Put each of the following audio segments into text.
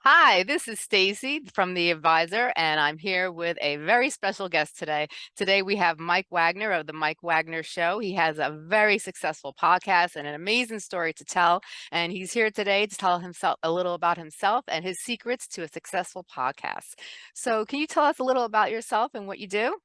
Hi, this is Stacy from The Advisor, and I'm here with a very special guest today. Today we have Mike Wagner of The Mike Wagner Show. He has a very successful podcast and an amazing story to tell, and he's here today to tell himself a little about himself and his secrets to a successful podcast. So can you tell us a little about yourself and what you do?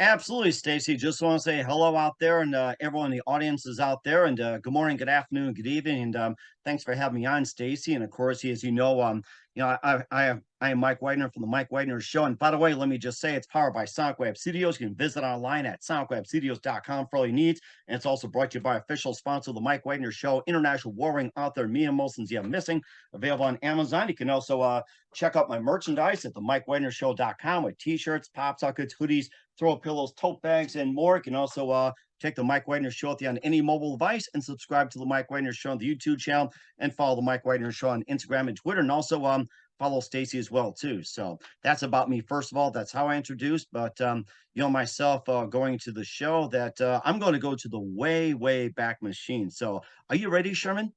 Absolutely, Stacy. Just want to say hello out there, and uh, everyone in the audience is out there. And uh, good morning, good afternoon, good evening, and um, thanks for having me on, Stacy. And of course, as you know, um, you know, I I I am Mike Wagner from the Mike Wagner Show. And by the way, let me just say it's powered by Sonic Web Studios. You can visit online at sonicwebstudios.com for all your needs. And it's also brought to you by official sponsor of the Mike Wagner Show, international warring author Mia Molson's Yeah Missing, available on Amazon. You can also uh, check out my merchandise at the MikeWagnerShow.com with t-shirts, pop sockets, hoodies, throw pillows, tote bags, and more. You can also uh, check the Mike Wagner Show with you on any mobile device and subscribe to the Mike Wagner Show on the YouTube channel and follow the Mike Wagner Show on Instagram and Twitter. And also um, follow Stacy as well too. So that's about me. First of all, that's how I introduced. But um, you know myself uh, going to the show that uh, I'm going to go to the way way back machine. So are you ready, Sherman?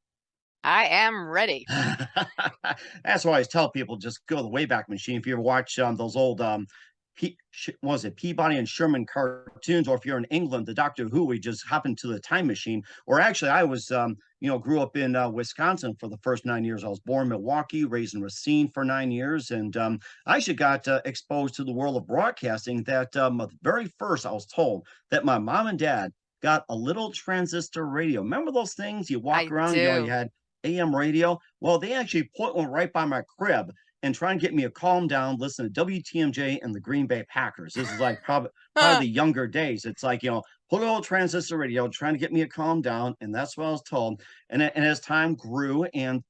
I am ready. That's why I always tell people just go to the Wayback Machine. If you ever watch um, those old um, P was it Peabody and Sherman cartoons, or if you're in England, the Doctor Who, we just happened to the time machine. Or actually, I was, um, you know, grew up in uh, Wisconsin for the first nine years. I was born in Milwaukee, raised in Racine for nine years, and um, I actually got uh, exposed to the world of broadcasting. That um, the very first, I was told that my mom and dad got a little transistor radio. Remember those things you walk I around? You know, you had AM radio. Well, they actually put one right by my crib and try and get me to calm down, listen to WTMJ and the Green Bay Packers. This is like probably probably the younger days. It's like, you know, put a little transistor radio, trying to get me to calm down. And that's what I was told. And, and as time grew and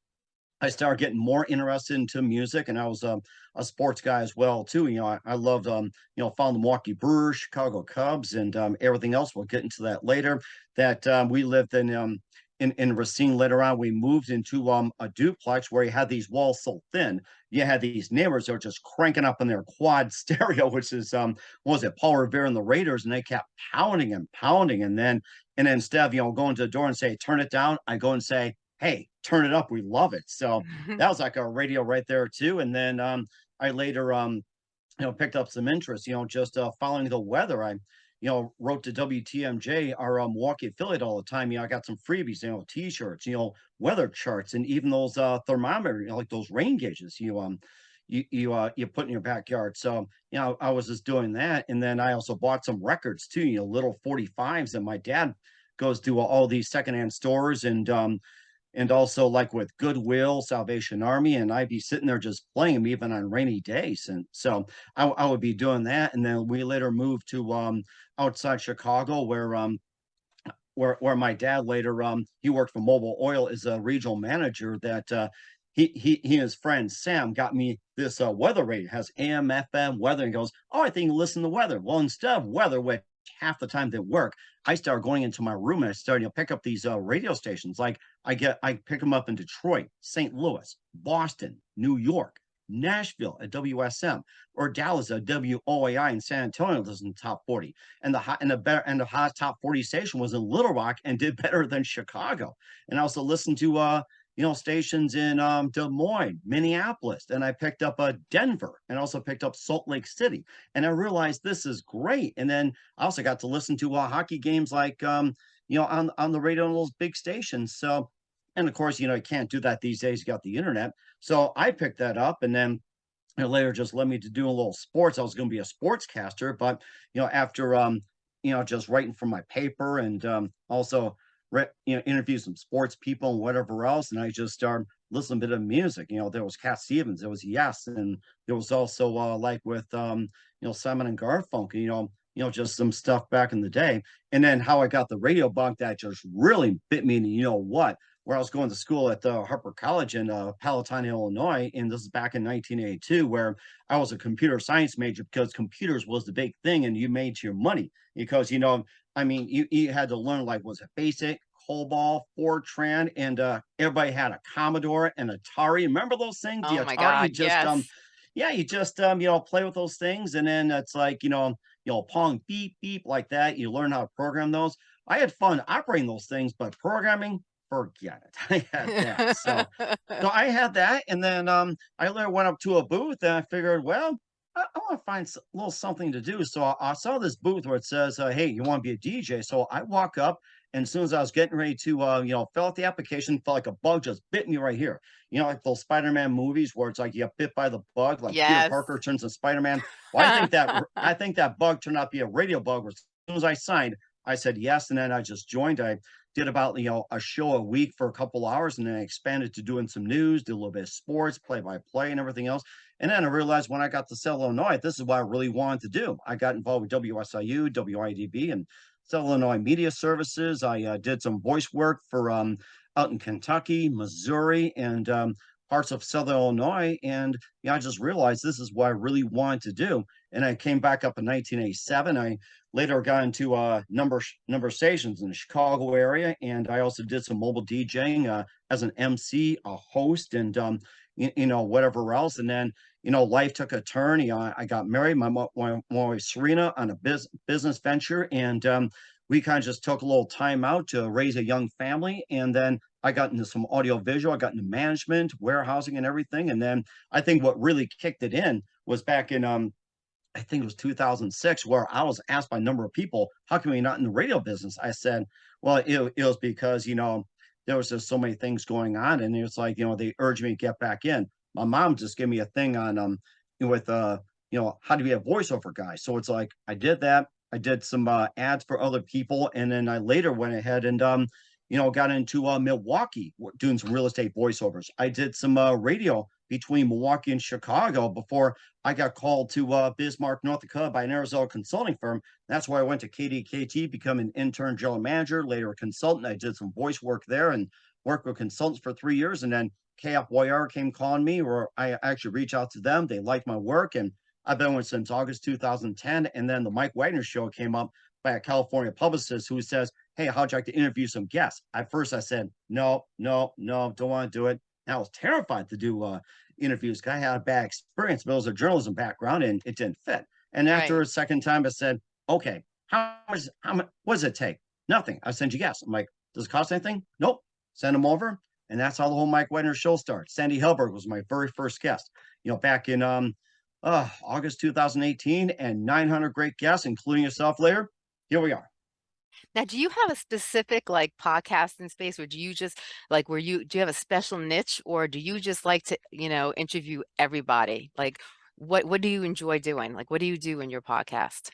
I started getting more interested into music, and I was um, a sports guy as well too. You know, I, I loved um, you know following the Milwaukee Brewers, Chicago Cubs, and um, everything else. We'll get into that later. That um, we lived in um, in, in Racine later on, we moved into um, a duplex where you had these walls so thin. You had these neighbors that were just cranking up in their quad stereo, which is um, what was it, Paul Revere and the Raiders, and they kept pounding and pounding. And then and then instead of you know going to the door and say, turn it down, I go and say, Hey, turn it up. We love it. So that was like a radio right there too. And then um, I later um, you know, picked up some interest, you know, just uh, following the weather. I, you know, wrote to WTMJ, our um, Milwaukee affiliate all the time. You know, I got some freebies, you know, t-shirts, you know, weather charts, and even those uh, thermometer, you know, like those rain gauges. You um, you you uh, you put in your backyard. So you know, I was just doing that, and then I also bought some records too. You know, little forty fives, and my dad goes to all these secondhand stores and um, and also like with Goodwill, Salvation Army, and I'd be sitting there just playing them even on rainy days. And so I, I would be doing that. And then we later moved to um, outside Chicago where um, where where my dad later um he worked for Mobil Oil as a regional manager that uh he he he and his friend Sam got me this uh weather radio it has AM FM weather and goes oh I think listen to weather well instead of weather which half the time didn't work I started going into my room and I started to pick up these uh, radio stations like I get I pick them up in Detroit St. Louis Boston New York Nashville at WSM or Dallas at WOAI in San Antonio was in the top 40. And the hot and the better and the hot top 40 station was in Little Rock and did better than Chicago. And I also listened to uh you know stations in um, Des Moines, Minneapolis, and I picked up uh, Denver and also picked up Salt Lake City. And I realized this is great. And then I also got to listen to uh, hockey games like um, you know on on the radio on those big stations. So and of course, you know, you can't do that these days. You got the internet. So I picked that up and then it later just led me to do a little sports. I was going to be a sportscaster, but you know, after um, you know, just writing for my paper and um also you know, interview some sports people and whatever else, and I just started listening a bit of music. You know, there was Cat Stevens, there was Yes, and there was also uh like with um, you know, Simon and Garfunkel, you know, you know, just some stuff back in the day. And then how I got the radio bug that just really bit me, and you know what? Where I was going to school at the Harper College in uh, Palatine, Illinois, and this is back in 1982, where I was a computer science major because computers was the big thing, and you made your money because you know, I mean, you, you had to learn like was it BASIC, COBOL, Fortran, and uh, everybody had a Commodore and Atari. Remember those things? The Oh my Atari, God, just um, yeah, you just um, you know, play with those things, and then it's like you know, you know, pong beep beep like that. You learn how to program those. I had fun operating those things, but programming forget it. I had that. So so I had that, and then, um, I later went up to a booth, and I figured, well, I I wanna find s a little something to do, so I I saw this booth where it says, uh, "Hey, you wanna be a DJ?" So I walk up, and as soon as I was getting ready to, uh, you know, fill out the application, felt like a bug just bit me right here. You know, like those Spider-Man movies where it's like you get bit by the bug, like Peter Parker turns to Spider-Man. Well, I think that I think that bug turned out to be a radio bug where as soon as I signed, I said yes, and then I just joined. I did about, you know, a show a week for a couple hours, and then I expanded to doing some news, did a little bit of sports, play-by-play, and everything else. And then I realized when I got to Southern Illinois, this is what I really wanted to do. I got involved with WSIU, WIDB, and Southern Illinois Media Services. I uh, did some voice work for um, out in Kentucky, Missouri, and um, parts of Southern Illinois. And yeah, I just realized this is what I really wanted to do. And I came back up in 1987. I later got into uh, number number stations in the Chicago area, and I also did some mobile DJing uh, as an MC, a host, and um, you, you know whatever else. And then you know life took a turn. You know, I, I got married, my my my wife Serena, on a biz- business venture, and um, we kind of just took a little time out to raise a young family, and then. I got into some audio visual, I got into management, warehousing, and everything. And then I think what really kicked it in was back in um I think it was 2006 where I was asked by a number of people, "How come you're not in the radio business?" I said, "Well, it, it was because you know there was just so many things going on, and it's like you know they urged me to get back in." My mom just gave me a thing on um with uh you know how to be a voiceover guy. So it's like I did that. I did some uh, ads for other people, and then I later went ahead and um you know got into uh, Milwaukee doing some real estate voiceovers. I did some uh, radio between Milwaukee and Chicago before I got called to uh, Bismarck, North Dakota by an Arizona consulting firm. That's where I went to KDKT, become an intern general manager, later a consultant. I did some voice work there and worked with consultants for three years. And then KFYR came calling me, or I actually reached out to them. They liked my work, and I've been with since August 2010. And then the Mike Wagner show came up by a California publicist who says, Hey, how'd you like to interview some guests? At first, I said, No, no, no, don't want to do it. And I was terrified to do uh, interviews. 'cause I had a bad experience, but it was a journalism background and it didn't fit. And after Right. a second time, I said, okay, how much, how much, what does it take? Nothing. I send you guests. I'm like, does it cost anything? Nope. Send them over. And that's how the whole Mike Wagner show started. Sandy Helberg was my very first guest, you know, back in um, uh, August 2018 and 900 great guests, including yourself later. Here we are. Now, do you have a specific like podcasting space or do you just like where you do you have a special niche or do you just like to, you know, interview everybody? Like what what do you enjoy doing? Like what do you do in your podcast?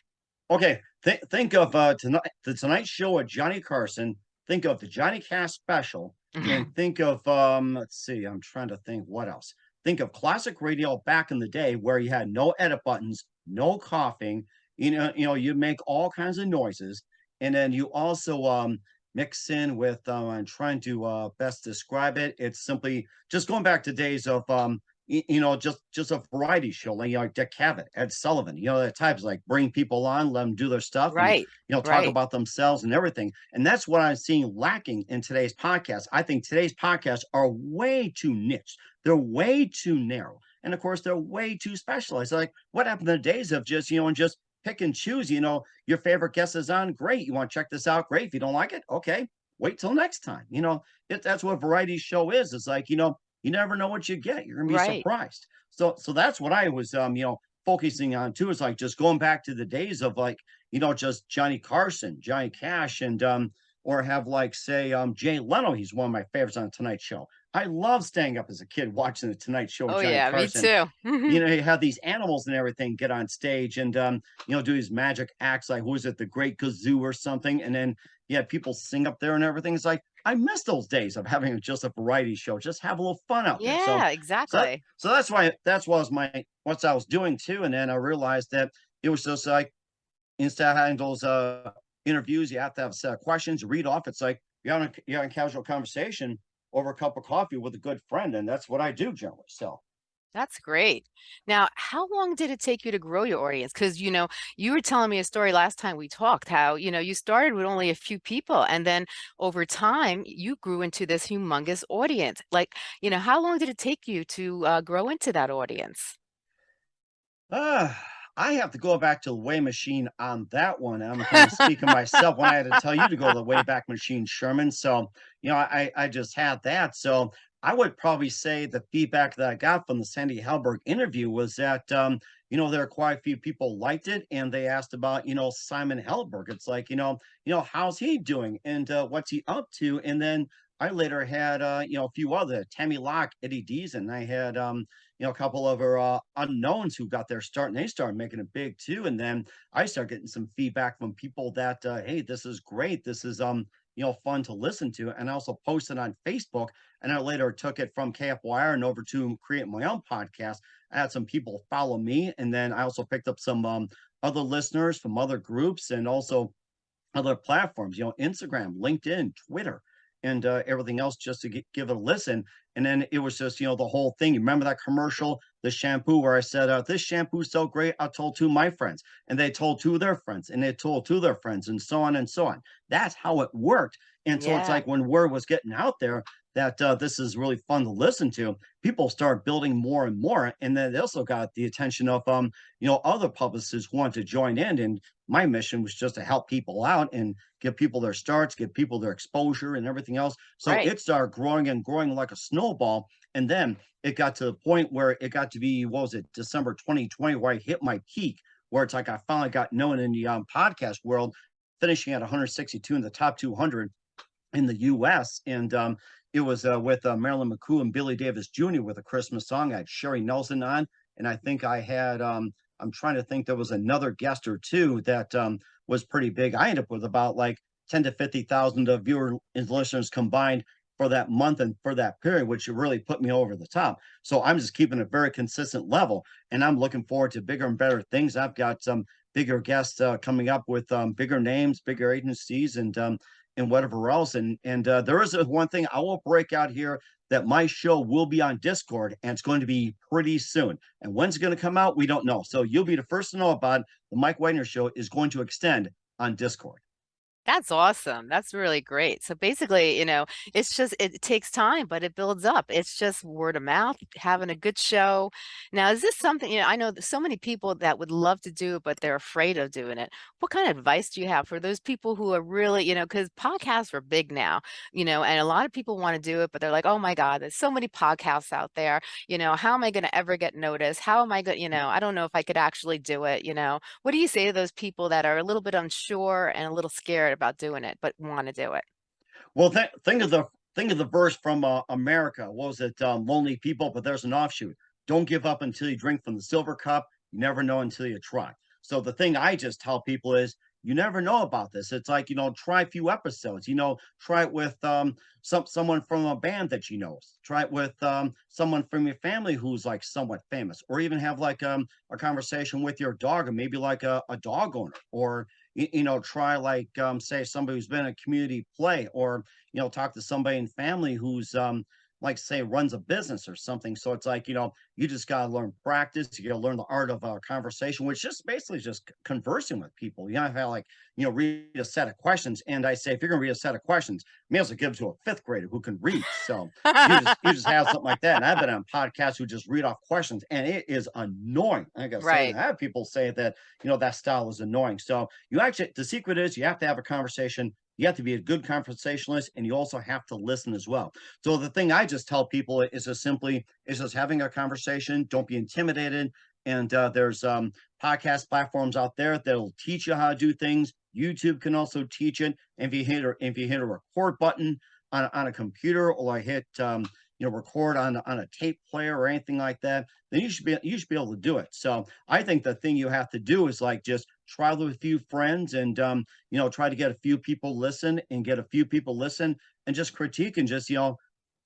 Okay, th- think of uh, tonight, the Tonight Show with Johnny Carson. Think of the Johnny Cash special, and think of um, let's see, I'm trying to think what else. Think of classic radio back in the day where you had no edit buttons, no coughing. You know, you know, you make all kinds of noises, and then you also um, mix in with. Uh, I'm trying to uh, best describe it. It's simply just going back to days of um, y- you know, just just a variety show, like, you know, like Dick Cavett, Ed Sullivan, you know, that types like bring people on, let them do their stuff, and Right. you know, talk Right. about themselves and everything. And that's what I'm seeing lacking in today's podcast. I think today's podcasts are way too niche. They're way too narrow. And of course, they're way too specialized. Like, what happened to the days of just, you know, and just pick and choose, you know, your favorite guest is on, great. You want to check this out? Great. If you don't like it, okay, wait till next time. You know, it, that's what variety show is. It's like, you know, you never know what you get. You're gonna be Right. surprised. So so that's what I was um, you know, focusing on too, is like just going back to the days of like, you know, just Johnny Carson, Johnny Cash, and um, or have like say um Jay Leno. He's one of my favorites on Tonight Show. I love staying up as a kid watching the Tonight Show Oh Johnny yeah, me too. you know, you have these animals and everything get on stage and um, you know, do these magic acts like who is it, the Great Kazoo or something, and then yeah, people sing up there and everything. It's like I miss those days of having just a variety show, just have a little fun out there. So Yeah, so that, exactly. so that's why that's what was my what I was doing too. And then I realized that it was just like instead of having those uh interviews, you have to have a set of questions, read off. It's like you're having a, you're a casual conversation over a cup of coffee with a good friend, and that's what I do generally. So That's great. Now, how long did it take you to grow your audience? Because, you know, you were telling me a story last time we talked, how, you know, you started with only a few people and then over time you grew into this humongous audience. Like, you know, how long did it take you to uh, grow into that audience? Ah, I have to go back to the Way Machine on that one. I'm kind of speaking myself when I had to tell you to go to the way back Machine, Sherman. So, you know, I I just had that. So I would probably say the feedback that I got from the Sandy Helberg interview was that um, you know, there are quite a few people liked it and they asked about, you know, Simon Helberg. It's like, you know, you know, how's he doing and uh, what's he up to? And then I later had, uh, you know, a few other Tammy Locke, Eddie Dees, and I had, um, you know, a couple of our uh, unknowns who got their start and they started making it big too. And then I started getting some feedback from people that, uh, hey, this is great. This is, um, you know, fun to listen to. And I also posted on Facebook and I later took it from KFYR and over to create my own podcast. I had some people follow me. And then I also picked up some um, other listeners from other groups and also other platforms, you know, Instagram, LinkedIn, Twitter and uh, everything else just to get, give it a listen. And then it was just, you know, the whole thing. You remember that commercial, the shampoo, where I said, uh, This shampoo's so great. I told two of my friends, and they told two of their friends, and they told two of their friends, and so on and so on. That's how it worked. And so yeah. it's like when word was getting out there that uh, this is really fun to listen to, people start building more and more. And then they also got the attention of, um, you know, other publicists who want to join in. And my mission was just to help people out and give people their starts, give people their exposure and everything else. So right. it started growing and growing like a snowball. And then it got to the point where it got to be, what was it, December 2020, where I hit my peak, where it's like I finally got known in the um, podcast world, finishing at 162 in the top 200 in the US. And um, it was uh, with uh, Marilyn McCoo and Billy Davis Jr. with a Christmas song. I had Sherry Nelson on, and I think I had um, I'm trying to think there was another guest or two that um, was pretty big. I ended up with about like 10 to 50,000 of viewer and listeners combined for that month and for that period, which really put me over the top. So I'm just keeping a very consistent level and I'm looking forward to bigger and better things. I've got some bigger guests uh, coming up with um, bigger names, bigger agencies and um, and whatever else. And and uh, there is one thing I will break out here that my show will be on Discord and it's going to be pretty soon. And when's it going to come out? We don't know. So you'll be the first to know about it. The Mike Wagner show is going to extend on Discord. That's awesome. That's really great. So basically, you know, it's just it takes time, but it builds up. It's just word of mouth, having a good show. Now, is this something, you know, I know so many people that would love to do it, but they're afraid of doing it. What kind of advice do you have for those people who are really, you know, because podcasts are big now, you know, and a lot of people want to do it, but they're like, oh my God, there's so many podcasts out there. You know, how am I going to ever get noticed? How am I going, to, you mm. know, I don't know if I could actually do it, you know. What do you say to those people that are a little bit unsure and a little scared about doing it, but want to do it. Well, th- think of the think of the verse from uh, America. What was it? Um, Lonely people, but there's an offshoot. Don't give up until you drink from the silver cup. You never know until you try. So the thing I just tell people is you never know about this. It's like, you know, try a few episodes, you know, try it with um, some someone from a band that you know, try it with um, someone from your family who's like somewhat famous, or even have like um, a conversation with your dog, or maybe like a, a dog owner, or you, know, try like um, say somebody who's been a community play, or you know, talk to somebody in family who's um, like say runs a business or something. So it's like, you know, you just got to learn practice. You got to learn the art of uh, conversation, which just basically just conversing with people. You know, have like, you know, read a set of questions. And I say, if you're going to read a set of questions, may as well give to a fifth grader who can read. So you, just, you just have something like that. And I've been on podcasts who just read off questions and it is annoying. I got right. I have people say that, you know, that style is annoying. So you actually, the secret is you have to have a conversation you have to be a good conversationalist and you also have to listen as well. So the thing I just tell people is just simply is just having a conversation. Don't be intimidated. And uh, there's um, podcast platforms out there that'll teach you how to do things. YouTube can also teach it. And if you hit a, if you hit a record button on, on a computer or I hit um, you know record on on a tape player or anything like that then you should be you should be able to do it so i think the thing you have to do is like just try with a few friends and um you know try to get a few people listen and get a few people listen and just critique and just you know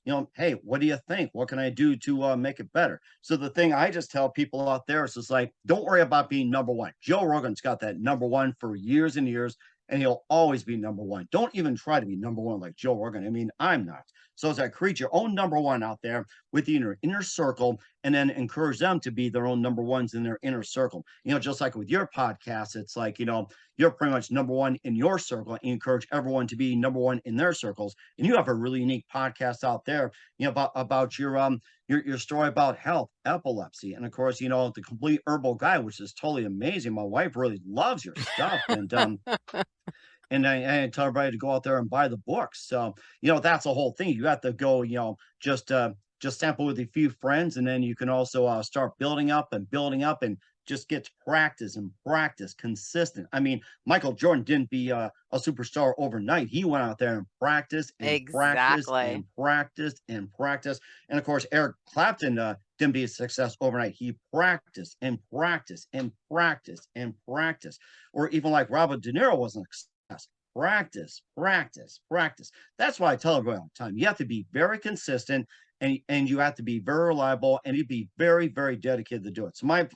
you know hey what do you think what can i do to uh, make it better so the thing i just tell people out there is just like don't worry about being number one joe rogan's got that number one for years and years and he'll always be number one. Don't even try to be number one like Joe Rogan. I mean, I'm not. So it's like create your own number one out there within your inner circle and then encourage them to be their own number ones in their inner circle. You know, just like with your podcast, it's like, you know, you're pretty much number one in your circle and encourage everyone to be number one in their circles. And you have a really unique podcast out there, you know, about, about your um your, your story about health, epilepsy, and of course, you know, the complete herbal guy, which is totally amazing. My wife really loves your stuff. And um and I, I tell everybody to go out there and buy the books. So, you know, that's the whole thing. You have to go, you know, just uh just sample with a few friends, and then you can also uh, start building up and building up and just get to practice and practice consistent. I mean, Michael Jordan didn't be uh, a superstar overnight. He went out there and practiced and Exactly. practiced and practiced and practiced. And of course, Eric Clapton uh, didn't be a success overnight. He practiced and practiced and practiced and practiced. Or even like Robert De Niro wasn't. Practice, practice, practice. That's why I tell everyone all the time. You have to be very consistent and, and you have to be very reliable and you be very, very dedicated to do it. So my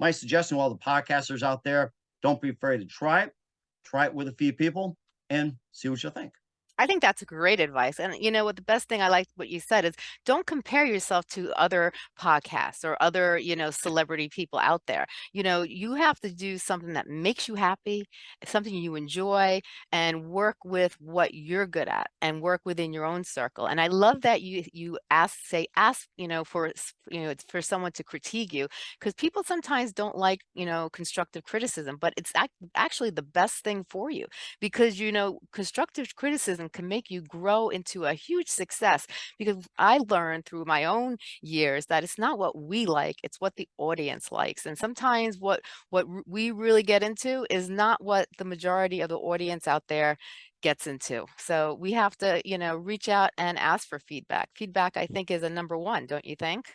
my suggestion to all the podcasters out there, don't be afraid to try it. Try it with a few people and see what you think. I think that's great advice. And you know what, the best thing I like what you said is don't compare yourself to other podcasts or other, you know, celebrity people out there. You know, you have to do something that makes you happy, something you enjoy, and work with what you're good at and work within your own circle. And I love that you you ask, say, ask, you know, for you know, for someone to critique you because people sometimes don't like, you know, constructive criticism, but it's ac- actually the best thing for you because you know constructive criticism can make you grow into a huge success because I learned through my own years that it's not what we like it's what the audience likes and sometimes what what we really get into is not what the majority of the audience out there gets into. So we have to you know reach out and ask for feedback. Feedback I mm. think is a number one don't you think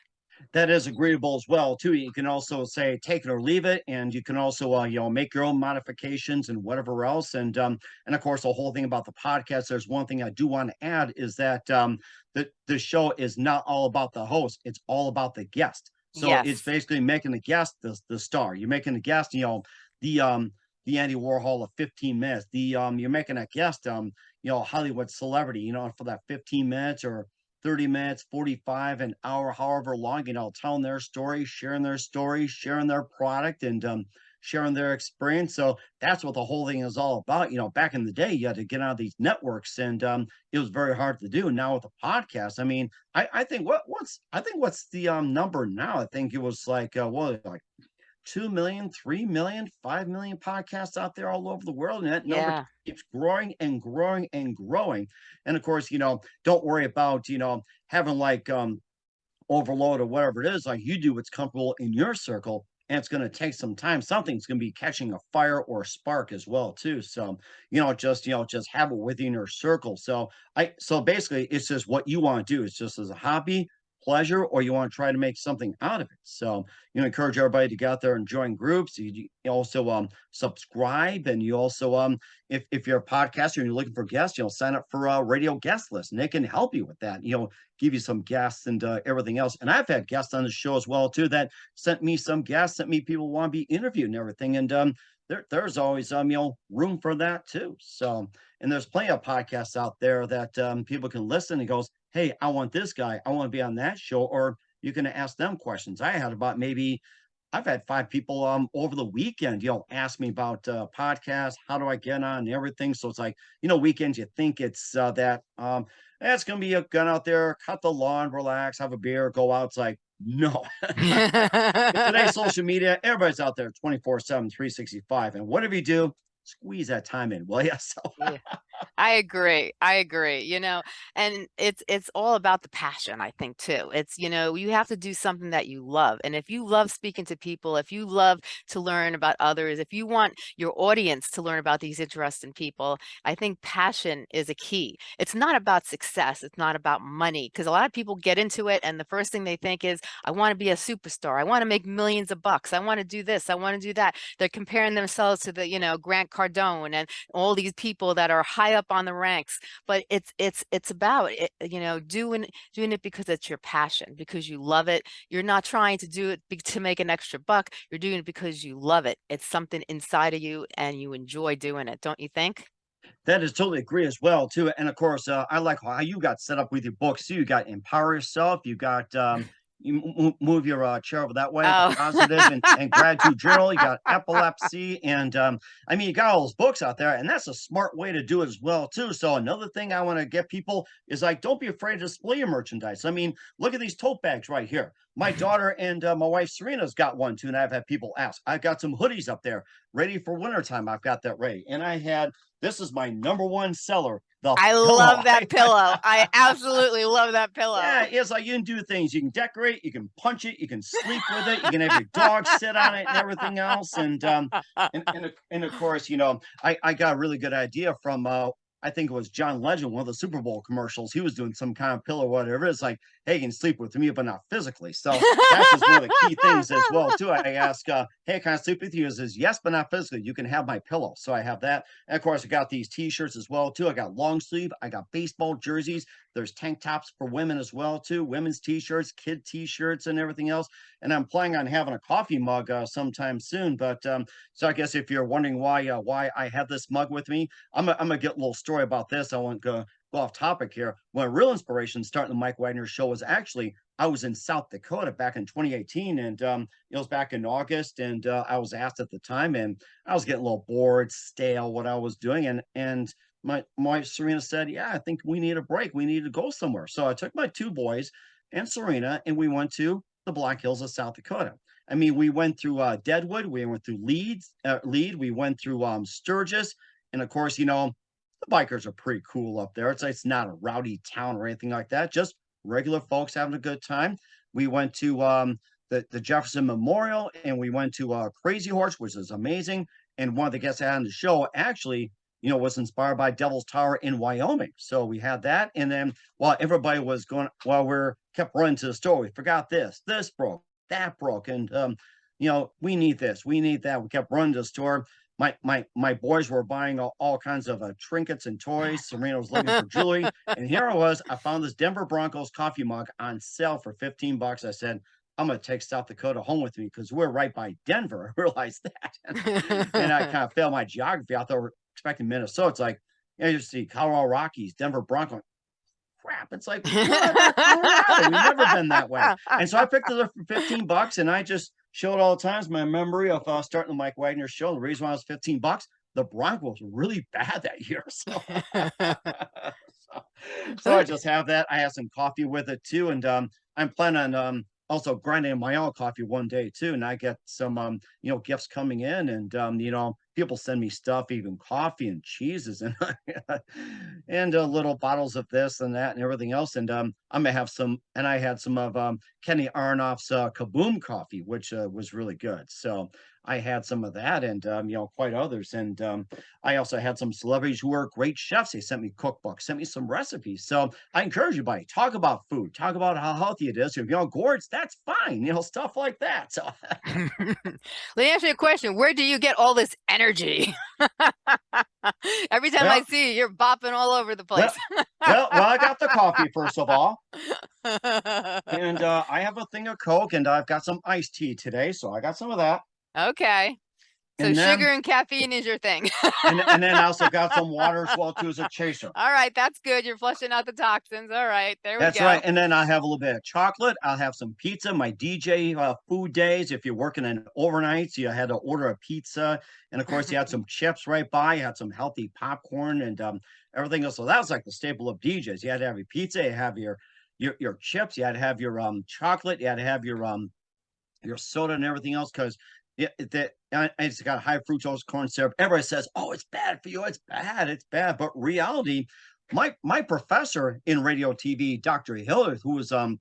that is agreeable as well too. You can also say take it or leave it, and you can also uh, you know make your own modifications and whatever else. And um, and of course, the whole thing about the podcast. There's one thing I do want to add is that um, the the show is not all about the host; it's all about the guest. So it's basically making the guest the the star. You're making the guest, you know, the um the Andy Warhol of 15 minutes. The um you're making a guest um you know Hollywood celebrity, you know, for that 15 minutes or 30 minutes, 45, an hour, however long, you know, telling their story, sharing their story, sharing their product, and um, sharing their experience. So that's what the whole thing is all about. You know, back in the day, you had to get out of these networks, and um, it was very hard to do. Now with the podcast, I mean, I, I think what what's I think what's the um number now? I think it was like uh, what like two million, three million, five million podcasts out there all over the world. And that number yeah keeps growing and growing and growing. And of course, you know, don't worry about, you know, having like um overload or whatever it is. Like you do what's comfortable in your circle. And it's going to take some time. Something's going to be catching a fire or a spark as well, too. So, you know, just, you know, just have it within your circle. So I, so basically it's just what you want to do. It's just as a hobby, pleasure, or you want to try to make something out of it. So, you know, encourage everybody to get out there and join groups. You, you also um subscribe and you also um if if you're a podcaster and you're looking for guests, you know, sign up for a radio guest list and they can help you with that. You know, give you some guests and uh, everything else. And I've had guests on the show as well too that sent me some guests, sent me people want to be interviewed and everything. And um there, there's always um you know room for that too. So and there's plenty of podcasts out there that um people can listen and goes, hey, I want this guy, I want to be on that show, or you can ask them questions. I had about maybe I've had five people um over the weekend, you know, ask me about uh podcasts, how do I get on and everything. So it's like, you know, weekends you think it's uh that um "Eh, it's gonna be a gun out there, cut the lawn, relax, have a beer, go out. It's like, no. In today's social media, everybody's out there 24-7, 365. And whatever you do, squeeze that time in, will you? So Yeah. I agree. I agree. You know, and it's it's all about the passion, I think too. It's, you know, you have to do something that you love. And if you love speaking to people, if you love to learn about others, if you want your audience to learn about these interesting people, I think passion is a key. It's not about success, it's not about money because a lot of people get into it and the first thing they think is I want to be a superstar. I want to make millions of bucks. I want to do this. I want to do that. They're comparing themselves to the, you know, Grant Cardone and all these people that are high up on the ranks but it's it's it's about it, you know doing doing it because it's your passion because you love it you're not trying to do it to make an extra buck you're doing it because you love it it's something inside of you and you enjoy doing it don't you think That is totally agree as well too. And of course, uh, I like how you got set up with your books. You got empower yourself. You got um, you move your uh, chair over that way. Oh. Positive and, and gratitude journal. You got epilepsy, and um, I mean, you got all those books out there, and that's a smart way to do it as well too. So another thing I want to get people is like, don't be afraid to display your merchandise. I mean, look at these tote bags right here. My daughter and uh, my wife Serena's got one too, and I've had people ask. I've got some hoodies up there ready for wintertime. I've got that ready, and I had this is my number one seller the I pillow. love that pillow. I absolutely love that pillow. Yeah, it's like you can do things. You can decorate, you can punch it, you can sleep with it, you can have your dog sit on it and everything else. And um and and, of- and of course, you know, I, I got a really good idea from uh I think it was John Legend, one of the Super Bowl commercials. He was doing some kind of pillow, whatever. It's like, hey, you can sleep with me, but not physically. So that's just one of the key things as well, too. I ask, uh, hey, can I sleep with you? He says, yes, but not physically. You can have my pillow. So I have that. And of course, I got these t-shirts as well, too. I got long sleeve, I got baseball jerseys. There's tank tops for women as well, too. Women's t-shirts, kid t-shirts, and everything else. And I'm planning on having a coffee mug uh, sometime soon. But um, so I guess if you're wondering why uh, why I have this mug with me, I'm gonna, I'm gonna get a little story about this. I won't go go off topic here. When real inspiration starting the Mike Wagner show was actually I was in South Dakota back in 2018, and um, it was back in August, and uh, I was asked at the time, and I was getting a little bored, stale, what I was doing, and and my my Serena said, "Yeah, I think we need a break. We need to go somewhere." So I took my two boys and Serena, and we went to the Black Hills of South Dakota. I mean, we went through uh, Deadwood, we went through Leeds, uh, Lead, we went through um, Sturgis, and of course, you know, the bikers are pretty cool up there. It's it's not a rowdy town or anything like that. Just regular folks having a good time. We went to um, the the Jefferson Memorial, and we went to uh, Crazy Horse, which is amazing. And one of the guests I had on the show actually, you know, was inspired by Devil's Tower in Wyoming. So we had that, and then while everybody was going, while we're kept running to the store, we forgot this, this broke, that broke, and um, you know, we need this, we need that. We kept running to the store my my my boys were buying all, all kinds of uh, trinkets and toys. Serena was looking for jewelry, and here I was. I found this Denver Broncos coffee mug on sale for fifteen bucks. I said, "I'm gonna take South Dakota home with me because we're right by Denver." I realized that, and I kind of failed my geography. I thought we are expecting Minnesota. It's like you, know, you see Colorado Rockies, Denver Broncos. Crap! It's like we've never been that way. And so I picked it up for fifteen bucks, and I just showed all the times my memory of uh, starting the Mike Wagner show. The reason why I was 15 bucks, the Broncos were really bad that year. So, so, so, I just have that. I have some coffee with it too. And um, I'm planning on um, also grinding my own coffee one day too. And I get some, um, you know, gifts coming in and, um, you know, people send me stuff, even coffee and cheeses and and uh, little bottles of this and that and everything else. And um, I'm gonna have some. And I had some of um, Kenny Aronoff's uh, Kaboom coffee, which uh, was really good. So I had some of that, and um, you know, quite others. And um, I also had some celebrities who are great chefs. They sent me cookbooks, sent me some recipes. So I encourage you, buddy, talk about food, talk about how healthy it is. If you're on gourds, that's fine. You know, stuff like that. So let me ask you a question: Where do you get all this energy? Every time well, I see you, you're bopping all over the place. Well, well, well, I got the coffee first of all, and uh, I have a thing of Coke, and I've got some iced tea today, so I got some of that. Okay. So and then, sugar and caffeine is your thing. and, and, then I also got some water as well too as a chaser. All right, that's good. You're flushing out the toxins. All right, there that's we go. That's right. And then I have a little bit of chocolate. I'll have some pizza. My DJ uh, food days. If you're working in overnights, you had to order a pizza, and of course you had some chips right by. You had some healthy popcorn and um, everything else. So that was like the staple of DJs. You had to have your pizza. You have your your your chips. You had to have your um chocolate. You had to have your um your soda and everything else because yeah, that it's got high fructose corn syrup. Everybody says, "Oh, it's bad for you. It's bad. It's bad." But reality, my my professor in radio TV, Dr. Hiller, who was um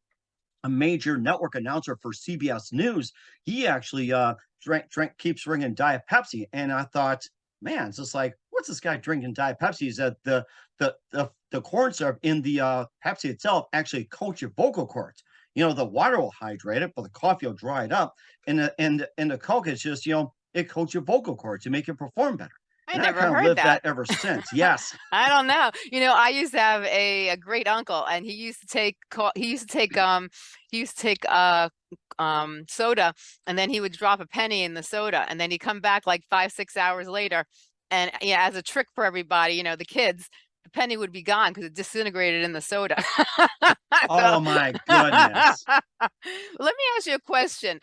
a major network announcer for CBS News, he actually uh drank, drank keeps ringing Diet Pepsi, and I thought, man, it's just like, what's this guy drinking Diet Pepsi? He said the the the the corn syrup in the uh, Pepsi itself actually coats your vocal cords you know, the water will hydrate it, but the coffee will dry it up. And the and and the Coke is just, you know, it coats your vocal cords to make you perform better. I and never I heard lived that. that ever since. Yes. I don't know. You know, I used to have a, a great uncle and he used to take he used to take um he used to take uh um soda and then he would drop a penny in the soda and then he'd come back like five, six hours later And yeah, as a trick for everybody, you know, the kids, the penny would be gone because it disintegrated in the soda. So Oh my goodness. let me ask you a question.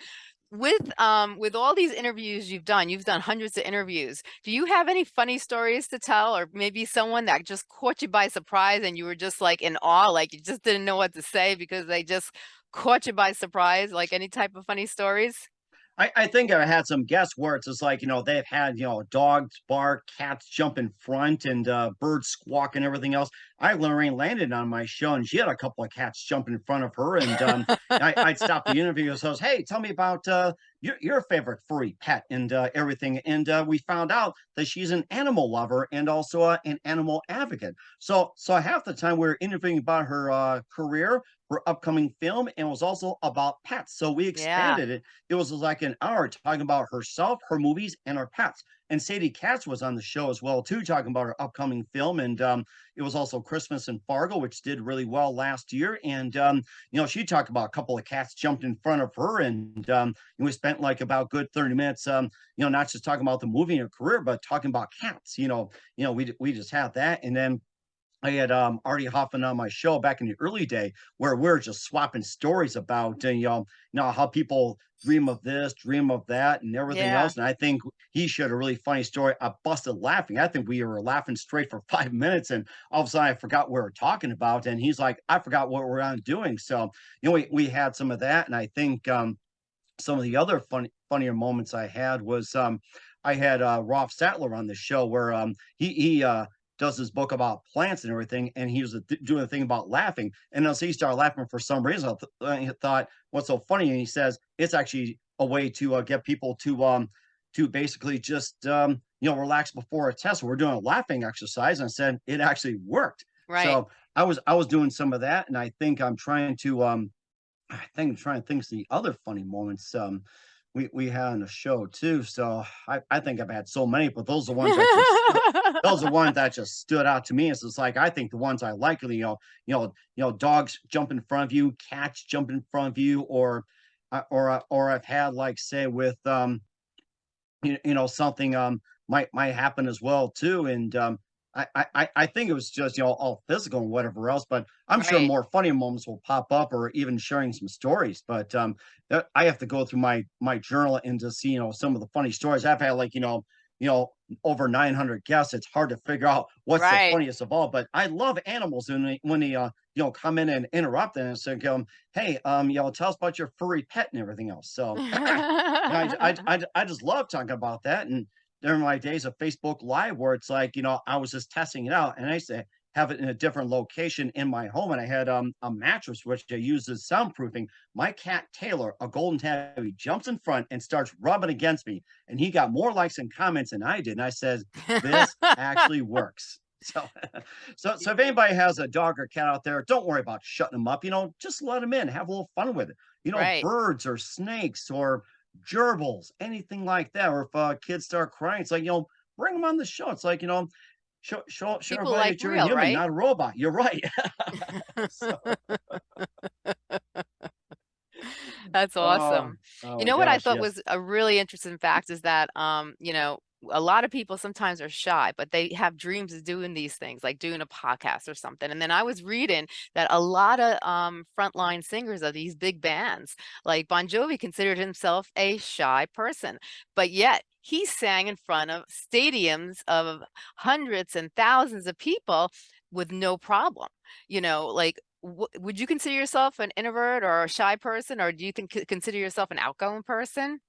With um with all these interviews you've done, you've done hundreds of interviews. Do you have any funny stories to tell or maybe someone that just caught you by surprise and you were just like in awe, like you just didn't know what to say because they just caught you by surprise, like any type of funny stories? I, I think I had some guests where it's just like, you know, they've had, you know, dogs bark, cats jump in front, and uh, birds squawk and everything else. I Lorraine landed on my show, and she had a couple of cats jump in front of her, and um, I, I'd stop the interview and says, "Hey, tell me about uh, your your favorite furry pet and uh, everything." And uh, we found out that she's an animal lover and also uh, an animal advocate. So, so half the time we are interviewing about her uh, career, her upcoming film, and it was also about pets. So we Yeah. expanded it. It was like an hour talking about herself, her movies, and her pets. And Sadie Katz was on the show as well too, talking about her upcoming film. And um, it was also Christmas in Fargo, which did really well last year. And um, you know, she talked about a couple of cats jumped in front of her, and um, we spent like about good thirty minutes, um, you know, not just talking about the movie and her career, but talking about cats. You know, you know, we we just had that, and then I had um, Artie Hoffman on my show back in the early day where we are just swapping stories about uh, you know, you know how people dream of this, dream of that, and everything Yeah. else. And I think he shared a really funny story. I busted laughing. I think we were laughing straight for five minutes, and all of a sudden I forgot what we were talking about. And he's like, I forgot what we're on doing. So you know, we we had some of that, and I think um, some of the other funny funnier moments I had was um, I had uh, Rolf Sattler on the show where um, he he uh, does his book about plants and everything, and he was doing a thing about laughing, and as he started laughing for some reason, I thought, "What's so funny?" And he says it's actually a way to uh, get people to um to basically just um you know relax before a test. We're doing a laughing exercise, and I said it actually worked. Right. So I was I was doing some of that, and I think I'm trying to um I think I'm trying to think of the other funny moments um we we had on the show too. So I I think I've had so many, but those are the ones that just those are ones that just stood out to me. It's just like I think the ones I like, you know, you know, you know, dogs jump in front of you, cats jump in front of you, or uh, or uh, or I've had like say with um you, you know something um might might happen as well too and um I, I I I think it was just you know all physical and whatever else, but I'm sure more funny moments will pop up or even sharing some stories. But um, I have to go through my my journal and to see you know some of the funny stories I've had. Like you know you know over 900 guests. It's hard to figure out what's the funniest of all. But I love animals and they, when they uh you know come in and interrupt and say, um, hey um you know tell us about your furry pet and everything else. So I, I, I, I just love talking about that. And during my days of Facebook Live, where it's like, you know, I was just testing it out and I used to have it in a different location in my home. And I had um, a mattress, which I used as soundproofing. My cat, Taylor, a golden tabby, jumps in front and starts rubbing against me. And he got more likes and comments than I did. And I said, this actually works. So, so, so if anybody has a dog or cat out there, don't worry about shutting them up. You know, just let them in, have a little fun with it. You know, Right. birds or snakes or gerbils, anything like that. Or if uh, kids start crying, it's like, you know, bring them on the show. It's like, you know, show, show, show People everybody like that you're a human, right? not a robot. You're right. so, That's awesome. oh You know what I thought yes. was a really interesting fact is that, um, you know, a lot of people sometimes are shy, but they have dreams of doing these things, like doing a podcast or something. And then I was reading that a lot of um, frontline singers of these big bands, like Bon Jovi, considered himself a shy person, but yet he sang in front of stadiums of hundreds and thousands of people with no problem. You know, like would you consider yourself an introvert or a shy person, or do you think consider yourself an outgoing person?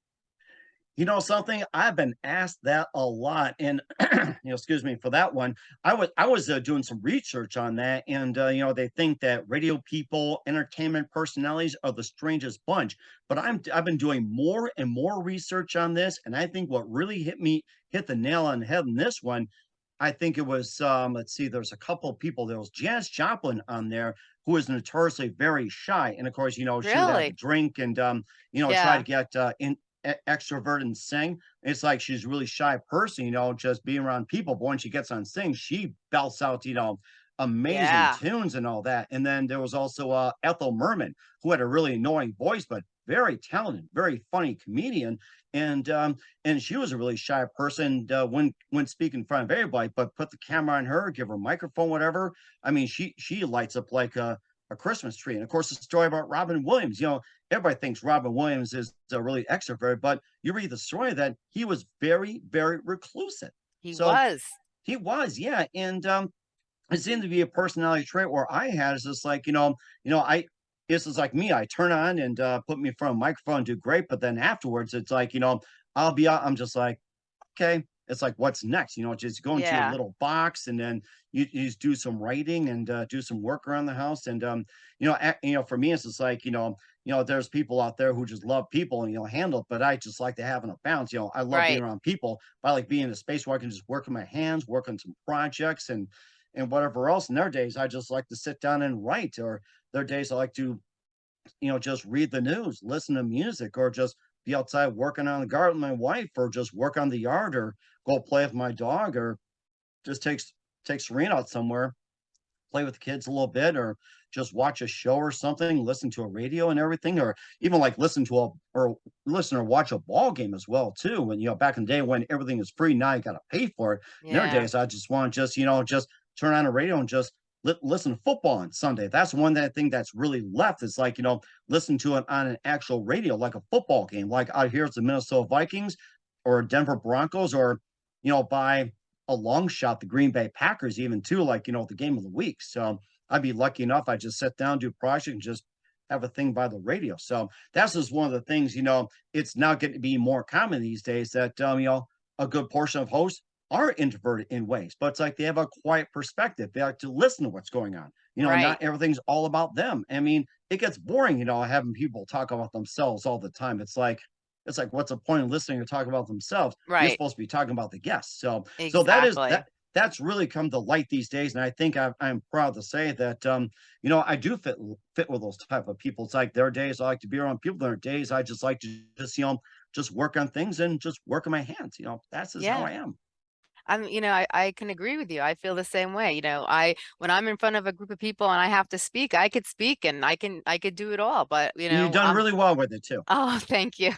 You know something? I've been asked that a lot, and you know, excuse me for that one. I was I was uh, doing some research on that, and uh, you know, they think that radio people, entertainment personalities are the strangest bunch. But I'm I've been doing more and more research on this, and I think what really hit me hit the nail on the head in this one. I think it was um, let's see, there's a couple of people. There was Janis Joplin on there who is notoriously very shy, and of course, you know, she would have a drink and um, you know, try to get uh, in extrovert and sing. It's like she's a really shy person, you know, just being around people. But when she gets on sing, she belts out, you know, amazing Yeah. tunes and all that. And then there was also uh, Ethel Merman, who had a really annoying voice, but very talented, very funny comedian, and um, and she was a really shy person uh, when when speaking in front of everybody. But put the camera on her, give her a microphone, whatever. I mean, she she lights up like a a Christmas tree. And of course, the story about Robin Williams. You know, everybody thinks Robin Williams is a really extrovert, but you read the story that he was very, very reclusive. He So was. he was, yeah. And um, it seemed to be a personality trait where I had is just like, you know, you know, I this is like me. I turn on and uh, put me in front of a microphone, do great, but then afterwards, it's like, you know, I'll be out. I'm just like, okay. It's like, what's next? You know, just go into Yeah. little box and then you, you just do some writing and uh, do some work around the house. And um, you know, you know, for me, it's just like, you know, you know, there's people out there who just love people and you know handle it, but I just like to have an balance. You know, I love being around people, but I like being in a space where I can just work with my hands, work on some projects and and whatever else. And their days I just like to sit down and write, or their days I like to you know, just read the news, listen to music, or just be outside working on the garden with my wife, or just work on the yard, or go play with my dog, or just takes take Serena out somewhere, play with the kids a little bit, or just watch a show or something, listen to a radio and everything, or even like listen to a or listen or watch a ball game as well too. When you know back in the day when everything is free, now you got to pay for it. Yeah. Nowadays, I just want to just you know just turn on a radio and just li- listen to football on Sunday. That's one that thing that's really left. It's like you know listen to it on an actual radio, like a football game. Like out here, it's the Minnesota Vikings or Denver Broncos, or you know by a long shot the Green Bay Packers, even too. Like you know the game of the week. So I'd be lucky enough. I just sit down, do a project, and just have a thing by the radio. So that's just one of the things. You know, it's now getting to be more common these days that um, you know a good portion of hosts are introverted in ways, but it's like they have a quiet perspective. They like to listen to what's going on. You know, Right. not everything's all about them. I mean, it gets boring, you know, having people talk about themselves all the time. It's like it's like what's the point of listening to talk about themselves? Right. You're supposed to be talking about the guests. So so that is that that's really come to light these days. And I think i I'm proud to say that um, you know, I do fit fit with those type of people. It's like there are days I like to be around people. There are days I just like to just, you know, just work on things and just work on my hands. You know, that's just how I am. I'm, you know, I, I can agree with you. I feel the same way. You know, I when I'm in front of a group of people and I have to speak, I could speak and I can I could do it all. But you know. you've done I'm really well with it too. oh, thank you.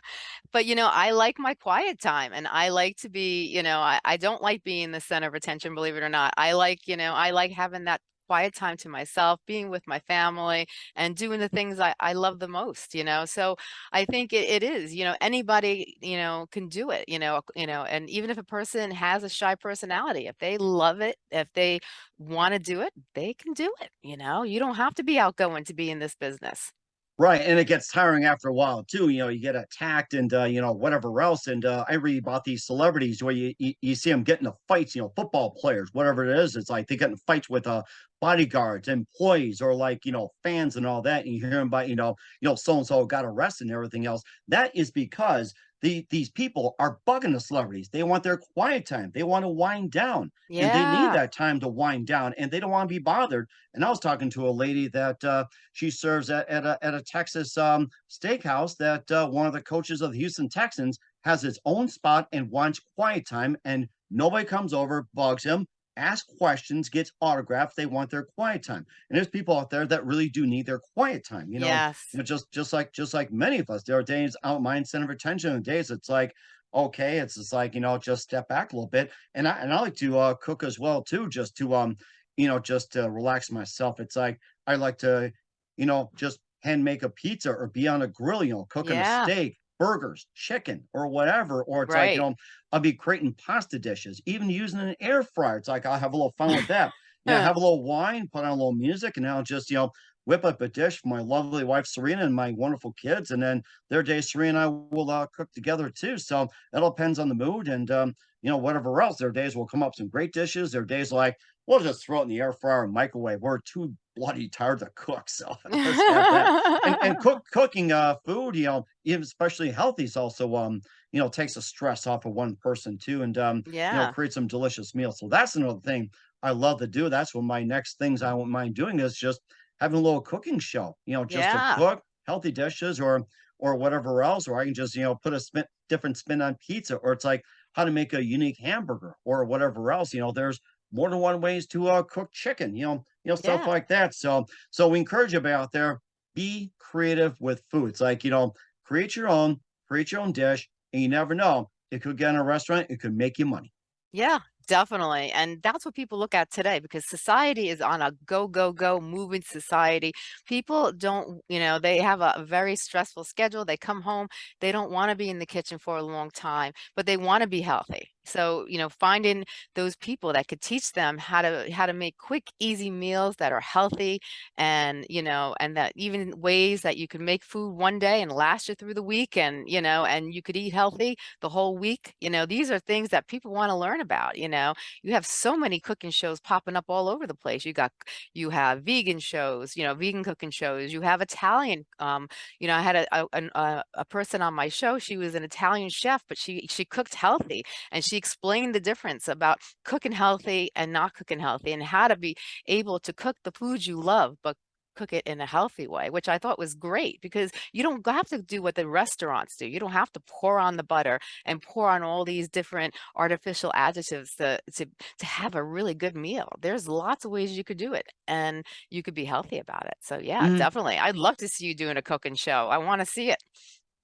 But you know, I like my quiet time and I like to be, you know, I, I don't like being the center of attention, believe it or not. I like, you know, I like having that quiet time to myself, being with my family and doing the mm. things I, I love the most, you know. So I think it, it is, you know, anybody, you know, can do it, you know, you know, and even if a person has a shy personality, if they love it, if they want to do it, they can do it, you know. You don't have to be outgoing to be in this business. Right, and it gets tiring after a while too. You know, you get attacked and uh, you know whatever else. And uh, I read about these celebrities where you, you you see them getting into fights. You know, football players, whatever it is. It's like they get in fights with uh, bodyguards, employees, or like you know fans and all that. And you hear them about you know you know so and so got arrested and everything else. That is because the these people are bugging the celebrities. They want their quiet time. They want to wind down, and they need that time to wind down, and they don't want to be bothered. And I was talking to a lady that. Uh, she serves at, at a at a Texas um, steakhouse that uh, one of the coaches of the Houston Texans has his own spot and wants quiet time, and nobody comes over, bugs him, asks questions, gets autographs. They want their quiet time, and there's people out there that really do need their quiet time. You know, Yes. you know, just just like just like many of us, there are days out mind center of attention, and days it's like. Okay, it's just like you know, just step back a little bit, and I and I like to uh, cook as well too, just to um, you know, just to relax myself. It's like I like to you know, just hand make a pizza or be on a grill, you know, cooking a steak, burgers, chicken, or whatever. Or it's like, you know, I'll be creating pasta dishes, even using an air fryer. It's like I'll have a little fun with that. Yeah, have a little wine, put on a little music, and I'll just, you know, whip up a dish for my lovely wife Serena and my wonderful kids. And then their day, Serena and I will uh, cook together too. So it all depends on the mood and um, you know, whatever else. Their days we'll come up some great dishes. Their days like we'll just throw it in the air fryer and microwave. We're too bloody tired to cook, so let's have that. And and cook cooking uh food, you know, especially healthy is also um, you know, takes the stress off of one person too and um, you know, Yeah. create some delicious meals. So that's another thing I love to do. That's one of my next things I won't mind doing is just having a little cooking show, you know, just to cook healthy dishes or or whatever else, or I can just, you know, put a spin different spin on pizza, or it's like how to make a unique hamburger or whatever else. You know, there's more than one ways to uh, cook chicken, you know, you know, stuff Yeah. like that. So so we encourage you out there, be creative with foods. Like, you know, create your own, create your own dish, and you never know. It could get in a restaurant, it could make you money. Yeah, definitely. And that's what people look at today because society is on a go, go, go moving society. People don't, you know, they have a very stressful schedule. They come home, they don't want to be in the kitchen for a long time, but they want to be healthy. So, you know, finding those people that could teach them how to how to make quick, easy meals that are healthy and, you know, and that even ways that you can make food one day and last you through the week and, you know, and you could eat healthy the whole week. You know, these are things that people want to learn about, you know. You have so many cooking shows popping up all over the place. You got you have vegan shows, you know, vegan cooking shows. You have Italian um, you know, I had a a, a, a person on my show, she was an Italian chef, but she she cooked healthy and she explained the difference about cooking healthy and not cooking healthy and how to be able to cook the foods you love, but cook it in a healthy way, which I thought was great because you don't have to do what the restaurants do. You don't have to pour on the butter and pour on all these different artificial additives to, to, to have a really good meal. There's lots of ways you could do it and you could be healthy about it. So yeah, Mhm, definitely. I'd love to see you doing a cooking show. I want to see it.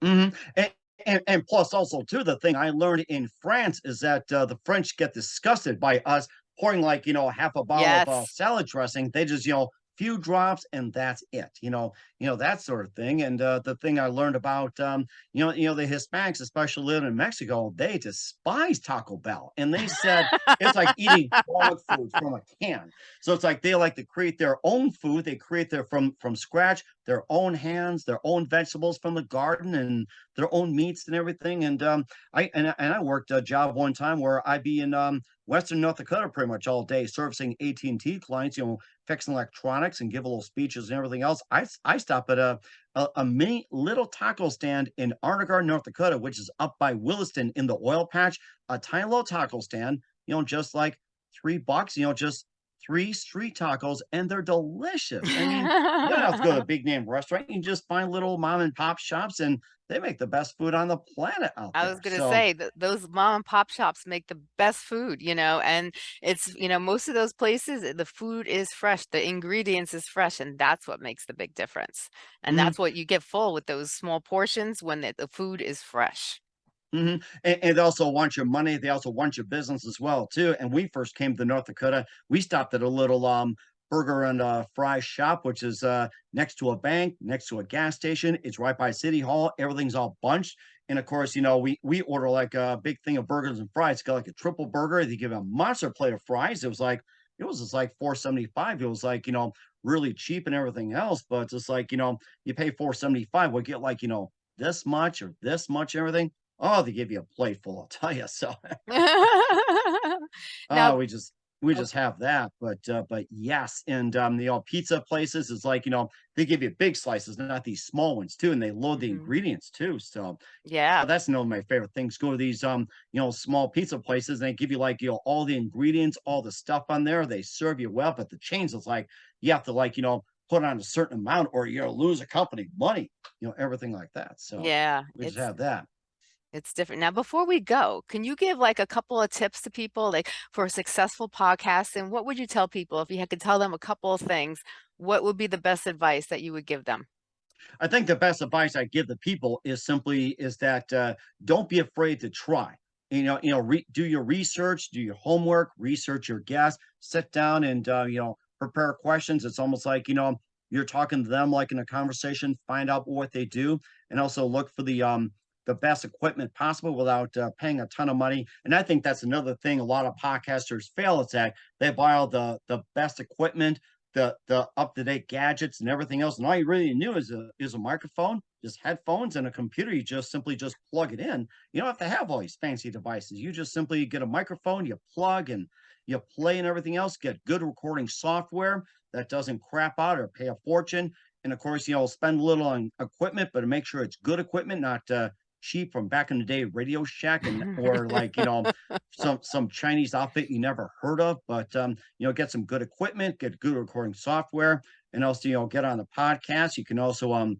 mhm, and and and plus also too, the thing I learned in France is that, uh, the French get disgusted by us pouring, like, you know, half a bottle of, uh, salad dressing. They just, you know, few drops and that's it, you know you know, that sort of thing, and, uh, the thing I learned about, um, you know you know, the Hispanics, especially living in Mexico, they despise Taco Bell, and they said it's like eating dog food from a can. So it's like they like to create their own food, they create their from from scratch, their own hands, their own vegetables from the garden, and their own meats and everything, and, um, I and and I worked a job one time where I'd be in, um, Western North Dakota pretty much all day servicing AT&T clients, you know, fixing electronics and give a little speeches and everything else. I I stop at a a a mini little taco stand in Arnegard, North Dakota, which is up by Williston in the oil patch, a tiny little taco stand, you know, just like 3 bucks, you know, just 3 street tacos, and they're delicious. I mean, you don't have to go to a big name restaurant. You can just find little mom and pop shops, and they make the best food on the planet out there. I was gonna So, say that those mom and pop shops make the best food, you know, and it's, you know, most of those places, eh, the food is fresh, the ingredients is fresh, and that's what makes the big difference. And mhm. that's what you get full with those small portions when the, the food is fresh. Mhm, and and they also want your money, they also want your business as well too, and we first came to North Dakota, we stopped at a little, um, burger and, uh, fry shop, which is, uh, next to a bank, next to a gas station, it's right by City Hall, everything's all bunched, and of course, you know, we we order, like, a big thing of burgers and fries, It's got, like, a triple burger, they give a monster plate of fries, it was like it was just like 4.75, it was, like, you know, really cheap and everything else, but just like, you know, you pay 4.75, we'll get, like, you know, this much or this much everything. Oh, they give you a plate full, I'll tell you. So, Now oh, we just we just have that. But uh, but yes, and um, the old pizza places is like you know they give you big slices, not these small ones too, and they load the Mhm. ingredients too. So Yeah. uh, that's one of my favorite things. Go to these um you know small pizza places, and they give you like you know all the ingredients, all the stuff on there. They serve you well, but the chains is like you have to like you know put on a certain amount, or you'll lose a company money. You know everything like that. So Yeah, we just have that. It's different. Now, before we go, can you give like a couple of tips to people like for a successful podcast? And what would you tell people if you could tell them a couple of things? What would be the best advice that you would give them? I think the best advice I give the people is simply is that uh, don't be afraid to try. You know, you know, do your research, do your homework, research your guests, sit down and uh, you know prepare questions. It's almost like you know you're talking to them like in a conversation. Find out what they do, and also look for the um the best equipment possible without uh, paying a ton of money. And I think that's another thing a lot of podcasters fail. It's that they buy all the the best equipment the the up-to-date gadgets and everything else, and all you really need is a is a microphone, just headphones and a computer, you just simply just plug it in. You don't have to have all these fancy devices. You just simply get a microphone, you plug and you play and everything else, get good recording software that doesn't crap out or pay a fortune. And of course, you know, spend a little on equipment, but make sure it's good equipment, not uh, cheap from back in the day Radio Shack and or like, you know, some some Chinese outfit you never heard of. But um, you know, get some good equipment, get good recording software, and also, you know, get on the podcast. You can also um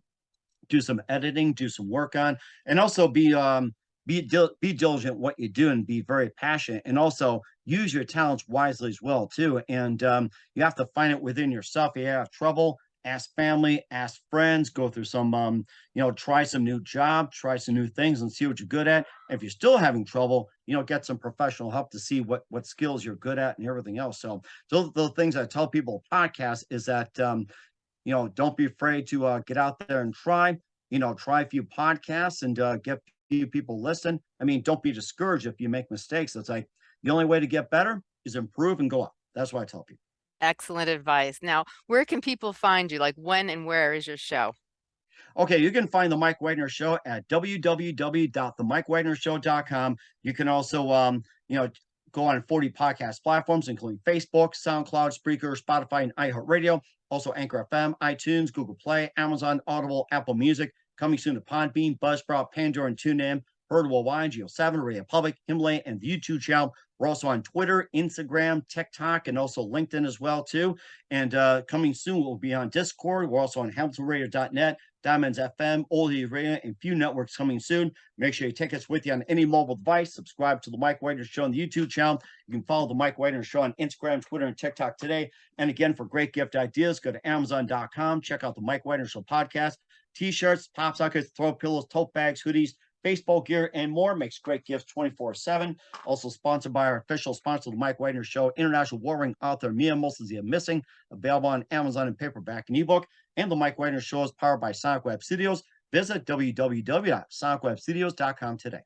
do some editing, do some work on, and also be um be dil- be diligent what you do and be very passionate, and also use your talents wisely as well too. And um, you have to find it within yourself. If you have trouble, ask family, ask friends, go through some, um, you know, try some new job, try some new things and see what you're good at. If you're still having trouble, you know, get some professional help to see what, what skills you're good at and everything else. So those the things I tell people podcast is that, um, you know, don't be afraid to uh, get out there and try, you know, try a few podcasts and uh, get few people listen. I mean, don't be discouraged if you make mistakes. It's like the only way to get better is improve and go up. That's what I tell people. Excellent advice. Now, where can people find you? Like when and where is your show? Okay, you can find the Mike Wagner Show at www.themikewagnershow.com. You can also, um, you know, go on 40 podcast platforms, including Facebook, SoundCloud, Spreaker, Spotify, and iHeartRadio. Also, Anchor FM, iTunes, Google Play, Amazon, Audible, Apple Music. Coming soon to Podbean, Buzzsprout, Pandora, and TuneIn. Heard worldwide, Geo7, Radio Public, Himalaya, and the YouTube channel. We're also on Twitter, Instagram, TikTok, and also LinkedIn as well too. And uh, coming soon, we'll be on Discord. We're also on HamiltonRadio.net, Diamonds FM, Oldie Radio, and few networks coming soon. Make sure you take us with you on any mobile device. Subscribe to the Mike Wagner Show on the YouTube channel. You can follow the Mike Wagner Show on Instagram, Twitter, and TikTok today. And again, for great gift ideas, go to Amazon.com. Check out the Mike Wagner Show podcast. T-shirts, pop sockets, throw pillows, tote bags, hoodies, baseball gear, and more. Makes great gifts 24-7. Also sponsored by our official sponsor, the Mike Wagner Show, international warring author Mia Mostly Missing, available on Amazon and paperback and ebook. And the Mike Wagner Show is powered by Sonic Web Studios. Visit www.sonicwebstudios.com today.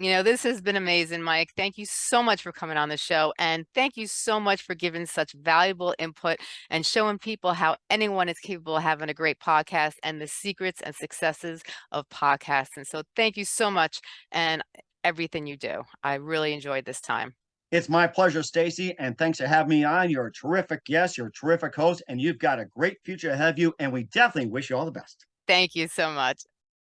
You know, this has been amazing, Mike. Thank you so much for coming on the show. And thank you so much for giving such valuable input and showing people how anyone is capable of having a great podcast and the secrets and successes of podcasts. And so thank you so much and everything you do. I really enjoyed this time. It's my pleasure, Stacy, and thanks for having me on. You're a terrific guest, you're a terrific host, and you've got a great future ahead of you, and we definitely wish you all the best. Thank you so much.